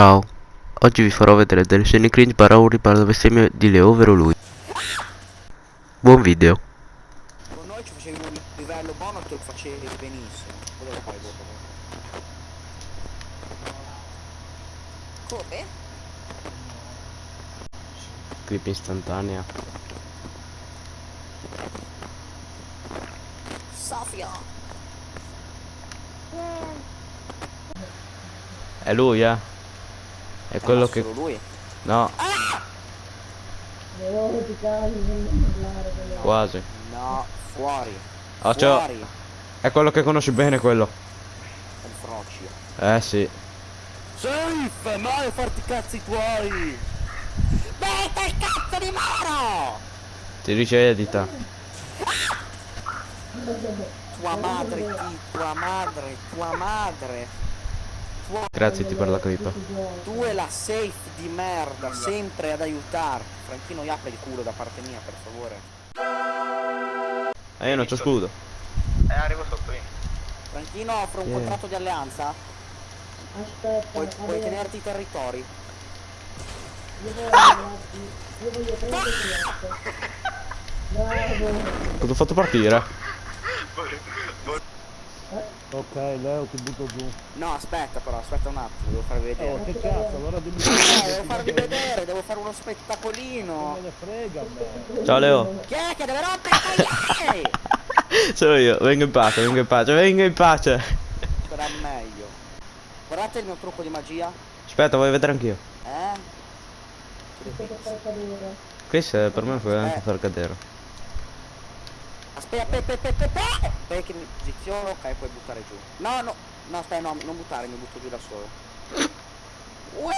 Ciao, oggi vi farò vedere delle scene cringe barra urli barra bestemmie di Leo, ovvero lui. Buon video. Con noi ci facevi un livello buono e te lo facevi benissimo. Cosa lo fai dopo? Come? Clip istantanea. Sofia! È lui, eh? È quello che... Lui? No, quasi. No, fuori. Ciao. fuori. È quello che conosci bene quello. È il frocio. Eh sì. Safe! Mai a farti i cazzi tuoi! Metta il cazzo di moro! Ti dice edita. Tua madre, tua madre, tua madre. Grazie ti per la clip. Tu e la safe di merda, sempre ad aiutarti. Franchino, apri il culo da parte mia, per favore. Eh io non c'ho scudo. Eh, arrivo sotto io. Franchino, offro un Yeah. contratto di alleanza? Aspetta, Puoi, puoi tenerti i territori? io voglio, io voglio prendere. Bravo. Cosa ho fatto partire? Ok, Leo ti butto giù. No, aspetta però, aspetta un attimo, devo farvi vedere. Oh, che cazzo, allora devi Eh, devo farvi vedere, devo fare uno spettacolino. Non me ne frega me. Ciao Leo. Chi è che deve rompere i? Sono io. Vengo in pace, vengo in pace, vengo in pace. Sarà meglio. Guardate il mio trucco di magia. Aspetta, voglio vedere anch'io. Eh? Eh, per me puoi anche Eh. far cadere. Aspetta, aspetta, aspetta, aspetta. Aspetta che mi posiziono, ok, puoi buttare giù. No, no, no, aspetta, no, non buttare, mi butto giù da solo. Ui!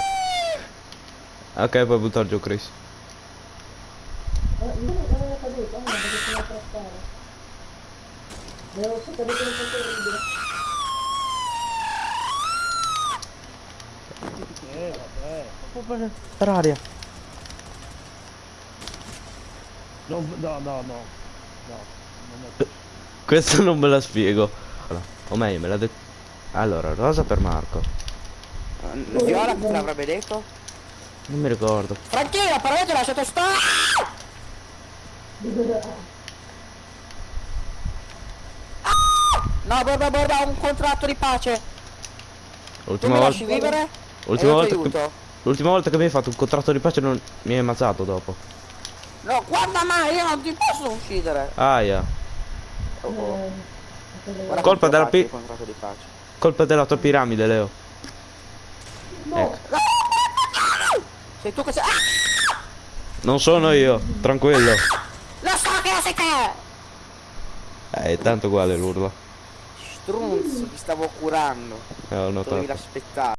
Ok, puoi buttare giù Chris. Eh, vabbè. Per aria. No, no, no. No. Questo non me la spiego. Allora, o meglio, me l'ha detto. Allora, rosa per Marco. Eh, Viola te l'avrebbe detto? Non mi ricordo. Franchino, io ti ho lasciato stare! Ah! No, borba, borba, ho un contratto di pace. Tu L'ultima mi lasci volta. vivere? L'ultima volta, che, l'ultima volta che mi hai fatto un contratto di pace non mi hai ammazzato dopo. No, guarda mai, io non ti posso uccidere. Aia. Oh, oh. Guarda Colpa della pi-. Colpa della tua piramide, Leo. Ecco. Sei tu che sei... Ah! Non sono io, tranquillo. Lo so che sei te! Eh, è tanto uguale l'urlo. Strunz, ti stavo curando. Eh, ho Dovevi notato. l'aspettare.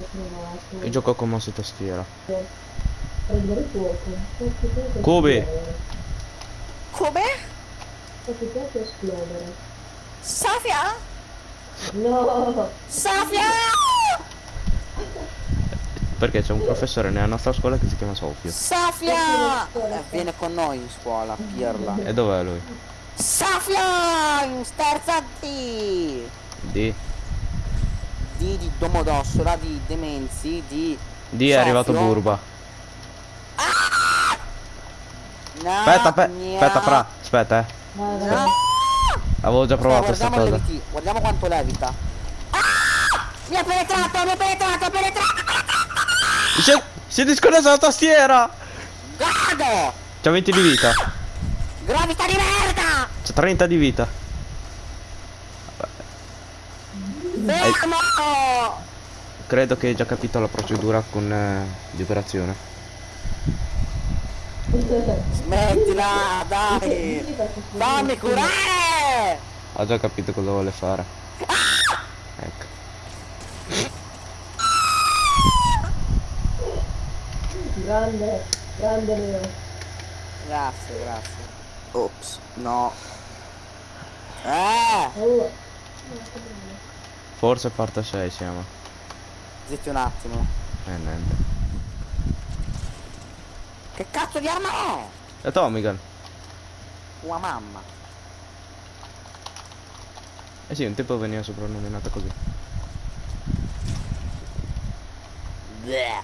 Io gioco con mouse e tastiera. Cubi. Come? Se ti piace esplodere. Safia? No! Safia! Perché c'è un professore nella nostra scuola che si chiama Sofio. Safia! Eh, viene con noi in scuola, pirla. E dov'è lui? Safia! In sterza D! D. D di Domodossola, di Demenzi, di... D è arrivato Sofio. Burba. No, Aspetta, aspetta, fra. Aspetta, eh. Vai, vai. No. Avevo già provato Guarda, sta guardiamo, cosa. leviti- guardiamo quanto levita. Ah! Mi ha penetrato, mi ha penetrato, mi ha penetrato! Si è, si è disconnessa la tastiera! Gado! C'ha 20 di vita. Gravità di merda! C'ha 30 di vita. Fermo! Credo che hai già capito la procedura con eh, di operazione. Smettila, dai! Fammi curare! Ha già capito cosa vuole fare. Ecco. Grande, grande Leo. Grazie, grazie. Ops, no. Eh! Oh, Forse parte 6 siamo. Zitti un attimo. Eh niente. Che cazzo di arma è? E Tomigan. Tua mamma. Eh sì, un tempo veniva soprannominata così. Bleh.